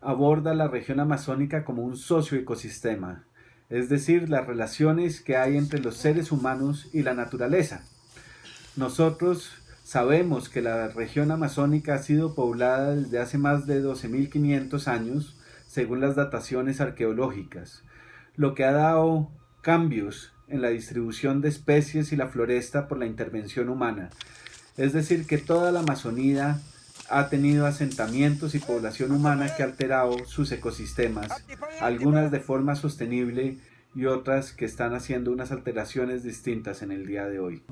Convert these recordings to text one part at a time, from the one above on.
aborda la región amazónica como un socioecosistema, es decir, las relaciones que hay entre los seres humanos y la naturaleza. Nosotros sabemos que la región amazónica ha sido poblada desde hace más de 12.500 años, según las dataciones arqueológicas, lo que ha dado cambios en la distribución de especies y la floresta por la intervención humana. Es decir, que toda la Amazonía ha tenido asentamientos y población humana que ha alterado sus ecosistemas, algunas de forma sostenible y otras que están haciendo unas alteraciones distintas en el día de hoy.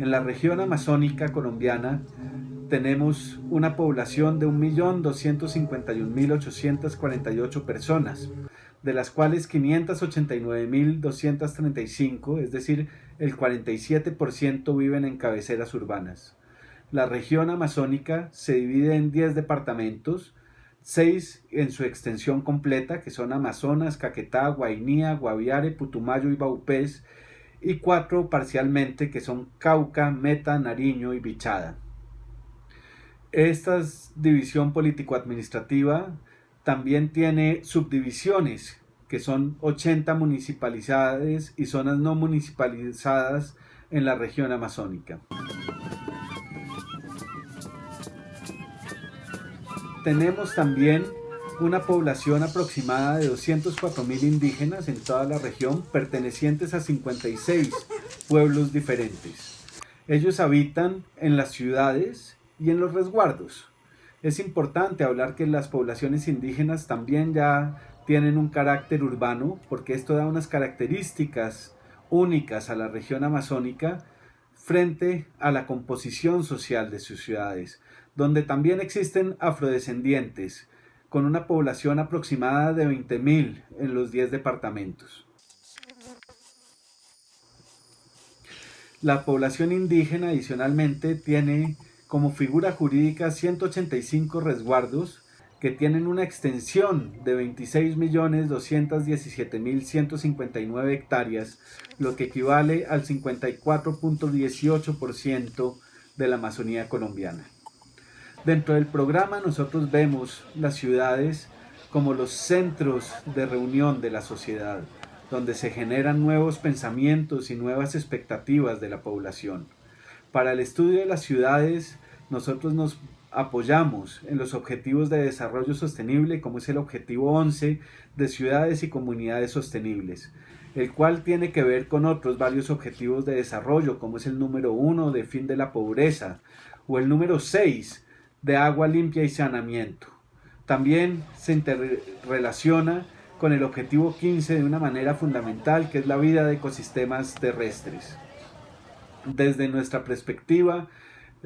En la región amazónica colombiana tenemos una población de 1.251.848 personas, de las cuales 589.235, es decir, el 47% viven en cabeceras urbanas. La región amazónica se divide en 10 departamentos, 6 en su extensión completa, que son Amazonas, Caquetá, Guainía, Guaviare, Putumayo y Baupés, y 4 parcialmente, que son Cauca, Meta, Nariño y Bichada. Esta división político-administrativa también tiene subdivisiones, que son 80 municipalidades y zonas no municipalizadas en la región amazónica. Tenemos también una población aproximada de 204.000 indígenas en toda la región pertenecientes a 56 pueblos diferentes. Ellos habitan en las ciudades y en los resguardos. Es importante hablar que las poblaciones indígenas también ya tienen un carácter urbano porque esto da unas características únicas a la región amazónica frente a la composición social de sus ciudades, donde también existen afrodescendientes, con una población aproximada de 20.000 en los 10 departamentos. La población indígena adicionalmente tiene como figura jurídica 185 resguardos que tienen una extensión de 26.217.159 hectáreas, lo que equivale al 54.18% de la Amazonía colombiana. Dentro del programa nosotros vemos las ciudades como los centros de reunión de la sociedad, donde se generan nuevos pensamientos y nuevas expectativas de la población. Para el estudio de las ciudades nosotros nos apoyamos en los objetivos de desarrollo sostenible como es el objetivo 11 de ciudades y comunidades sostenibles, el cual tiene que ver con otros varios objetivos de desarrollo como es el número 1 de fin de la pobreza o el número 6 de agua limpia y saneamiento. También se interrelaciona con el objetivo 15 de una manera fundamental que es la vida de ecosistemas terrestres. Desde nuestra perspectiva,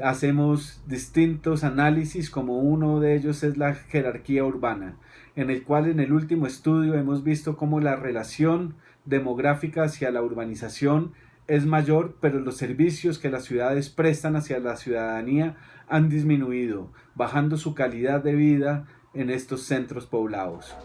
hacemos distintos análisis como uno de ellos es la jerarquía urbana, en el cual en el último estudio hemos visto cómo la relación demográfica hacia la urbanización es mayor, pero los servicios que las ciudades prestan hacia la ciudadanía han disminuido, bajando su calidad de vida en estos centros poblados.